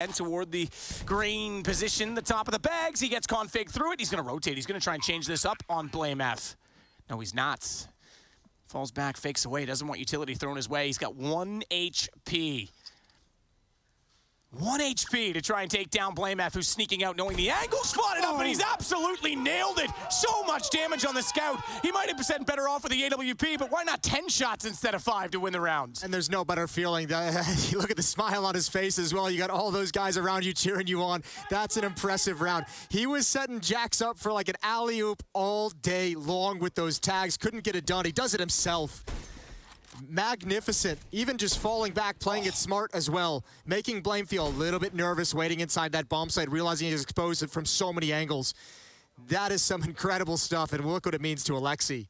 And toward the green position, the top of the bags. He gets config through it. He's going to rotate. He's going to try and change this up on Blame F. No, he's not. Falls back, fakes away. Doesn't want utility thrown his way. He's got one HP. One HP to try and take down Blame F, who's sneaking out, knowing the angle spotted up, and he's oh. absolutely nailed it. So much damage on the scout. He might have been better off with the AWP, but why not 10 shots instead of five to win the round? And there's no better feeling. You look at the smile on his face as well. You got all those guys around you cheering you on. That's an impressive round. He was setting Jax up for like an alley-oop all day long with those tags. Couldn't get it done. He does it himself magnificent. Even just falling back, playing it smart as well. Making Blame feel a little bit nervous waiting inside that bomb site, realizing he's exposed it from so many angles. That is some incredible stuff, and look what it means to Alexi.